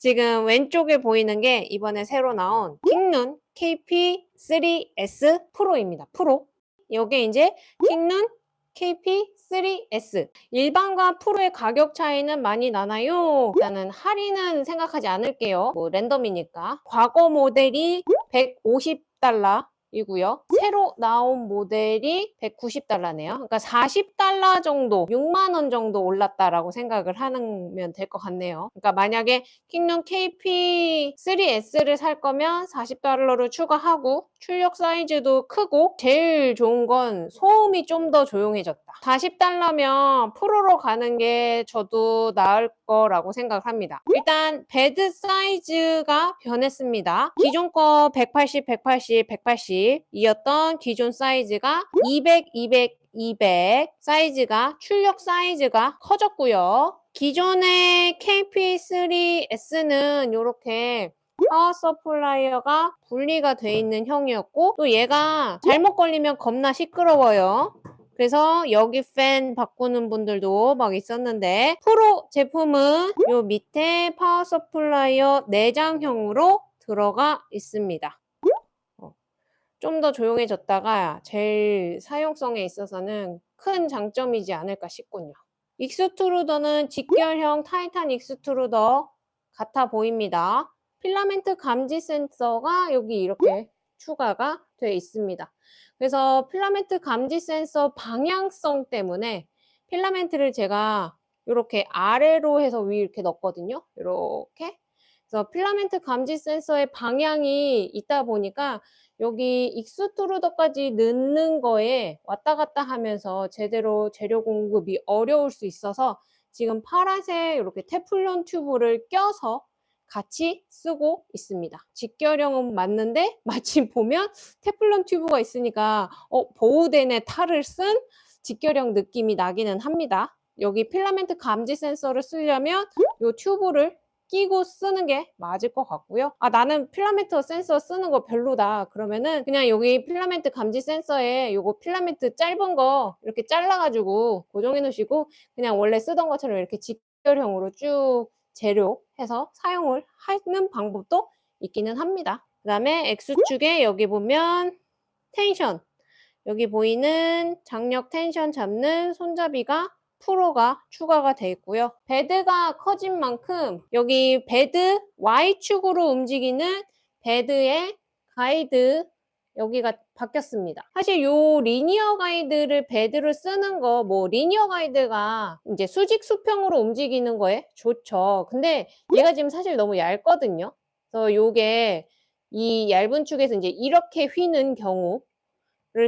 지금 왼쪽에 보이는 게 이번에 새로 나온 킹눈 KP3S 프로입니다. 프로. 요게 이제 킹눈 KP3S 일반과 프로의 가격 차이는 많이 나나요? 일단은 할인은 생각하지 않을게요. 뭐 랜덤이니까. 과거 모델이 150달러 이고요. 새로 나온 모델이 190달러네요. 그러니까 40달러 정도, 6만 원 정도 올랐다라고 생각을 하면 될 것 같네요. 그러니까 만약에 킹룸 KP3S를 살 거면 40달러를 추가하고 출력 사이즈도 크고 제일 좋은 건 소음이 좀 더 조용해졌다. 40달러면 프로로 가는 게 저도 나을 거라고 생각합니다. 일단 bed 사이즈가 변했습니다. 기존 거 180, 180, 180 이었던 기존 사이즈가 200, 200, 200 사이즈가 출력 사이즈가 커졌고요. 기존의 KP3S는 이렇게 power supplier가 분리가 돼 있는 형이었고 또 얘가 잘못 걸리면 겁나 시끄러워요. 그래서 여기 팬 바꾸는 분들도 막 있었는데 프로 제품은 요 밑에 power supplier 내장형으로 들어가 있습니다. 어, 좀더 조용해졌다가 제일 사용성에 있어서는 큰 장점이지 않을까 싶군요. extruder는 직결형 Titan extruder 같아 보입니다. 필라멘트 감지 센서가 여기 이렇게 추가가 되어 있습니다. 그래서 필라멘트 감지 센서 방향성 때문에 필라멘트를 제가 이렇게 아래로 해서 위 이렇게 넣었거든요. 이렇게. 그래서 필라멘트 감지 센서의 방향이 있다 보니까 여기 extruder까지 넣는 거에 왔다 갔다 하면서 제대로 재료 공급이 어려울 수 있어서 지금 파란색 이렇게 테플론 튜브를 껴서 같이 쓰고 있습니다. 직결형은 맞는데 마침 보면 테플론 튜브가 있으니까 어, Bowden의 탈을 쓴 직결형 느낌이 나기는 합니다. 여기 필라멘트 감지 센서를 쓰려면 이 튜브를 끼고 쓰는 게 맞을 것 같고요. 아 나는 필라멘트 센서 쓰는 거 별로다. 그러면은 그냥 여기 필라멘트 감지 센서에 요거 필라멘트 짧은 거 이렇게 잘라가지고 고정해 놓으시고 그냥 원래 쓰던 것처럼 이렇게 직결형으로 쭉 재료 해서 사용을 하는 방법도 있기는 합니다. 그 다음에 X축에 여기 보면 텐션 여기 보이는 장력 텐션 잡는 손잡이가 프로가 추가가 되어 있고요. bed가 커진 만큼 여기 bed Y축으로 움직이는 bed의 가이드 여기가 바뀌었습니다. 사실 요 linear guide를 bed로 쓰는 거 뭐 linear guide가 이제 수직 수평으로 움직이는 거에 좋죠. 근데 얘가 지금 사실 너무 얇거든요. 그래서 요게 이 얇은 축에서 이제 이렇게 휘는 경우를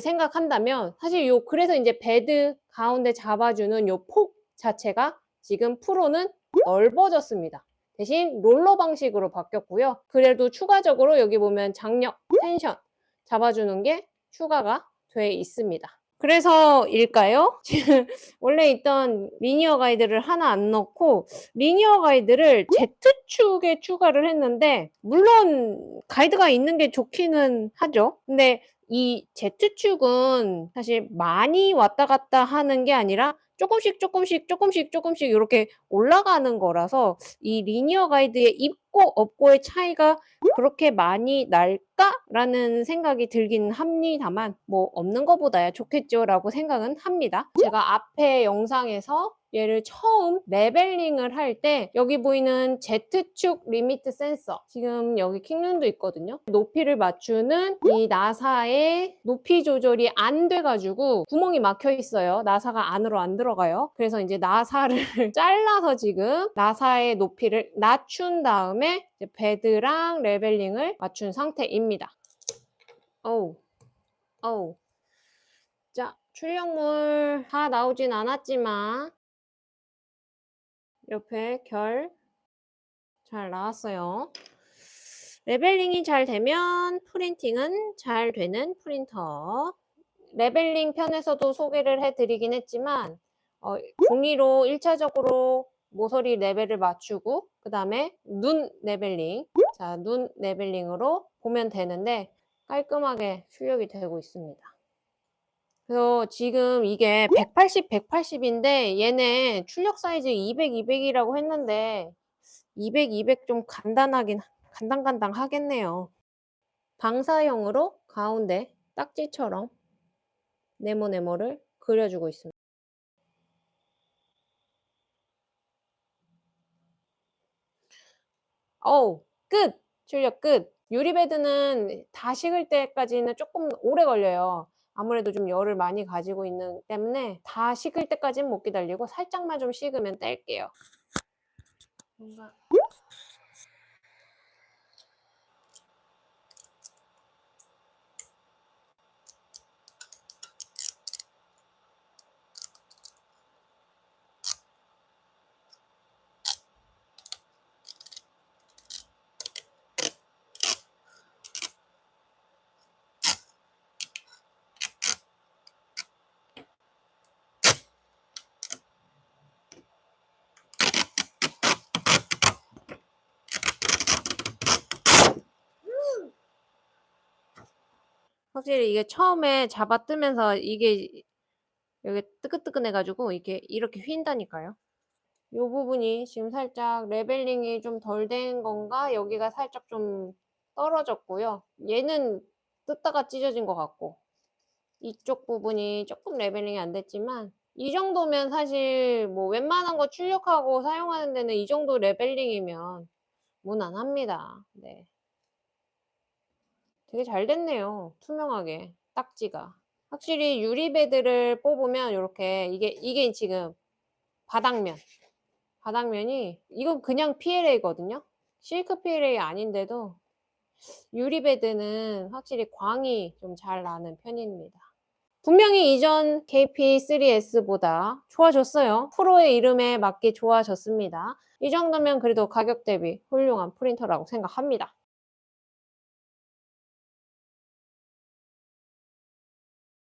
생각한다면 사실 요 그래서 이제 bed 가운데 잡아주는 요 폭 자체가 지금 프로는 넓어졌습니다. 대신 롤러 방식으로 바뀌었고요. 그래도 추가적으로 여기 보면 장력, 텐션 잡아주는 게 추가가 돼 있습니다. 그래서일까요? 원래 있던 linear guide를 하나 안 넣고 linear guide를 Z축에 추가를 했는데 물론 가이드가 있는 게 좋기는 하죠. 근데 이 Z축은 사실 많이 왔다 갔다 하는 게 아니라 조금씩 조금씩 조금씩 조금씩 이렇게 올라가는 거라서 이 linear guide의 있고 없고의 차이가 그렇게 많이 날까 라는 생각이 들긴 합니다만 뭐 없는 것보다야 좋겠죠 라고 생각은 합니다. 제가 앞에 영상에서 얘를 처음 leveling을 할 때 여기 보이는 Z축 limit 센서 지금 여기 킹눈도 있거든요. 높이를 맞추는 이 나사의 높이 조절이 안 돼가지고 구멍이 막혀 있어요. 나사가 안으로 안 들어가요. 그래서 이제 나사를 잘라서 지금 나사의 높이를 낮춘 다음에 bed랑 leveling을 맞춘 상태입니다. 어우, 어우. 자, 출력물 다 나오진 않았지만 옆에 결 잘 나왔어요. leveling이 잘 되면 printing은 잘 되는 프린터. leveling 편에서도 소개를 해드리긴 했지만 어, 종이로 1차적으로 모서리 레벨을 맞추고 그 다음에 눈 leveling 자, 눈 leveling으로 보면 되는데 깔끔하게 출력이 되고 있습니다. 그래서 지금 이게 180, 180인데 얘네 출력 사이즈 200, 200이라고 했는데 200, 200 좀 간당하긴 간당간당 하겠네요. 방사형으로 가운데 딱지처럼 네모네모를 그려주고 있습니다. 어우 끝! 출력 끝! 유리베드는 다 식을 때까지는 쪼끔 오래 걸려요. 아무래도 좀 열을 많이 가지고 있는 때문에 다 식을 때까지는 못 기다리고 살짝만 좀 식으면 뗄게요. 뭔가 확실히 이게 처음에 잡아 뜯으면서 이게 여기 뜨끈뜨끈해 가지고 이게 이렇게 휜다니까요. 요 부분이 지금 살짝 leveling이 좀 덜 된 건가 여기가 살짝 좀 떨어졌고요. 얘는 뜯다가 찢어진 것 같고 이쪽 부분이 쪼끔 leveling이 안 됐지만 이 정도면 사실 뭐 웬만한 거 출력하고 사용하는 데는 이 정도 leveling이면 무난합니다. 네. 되게 잘 됐네요. 투명하게 딱지가. 확실히 유리베드를 뽑으면 요렇게 이게 이게 지금 바닥면 바닥면이 이건 그냥 PLA거든요. 실크 PLA 아닌데도 유리베드는 확실히 광이 좀 잘 나는 편입니다. 분명히 이전 KP3S보다 좋아졌어요. 프로의 이름에 맞게 좋아졌습니다. 이 정도면 그래도 가격 대비 훌륭한 프린터라고 생각합니다.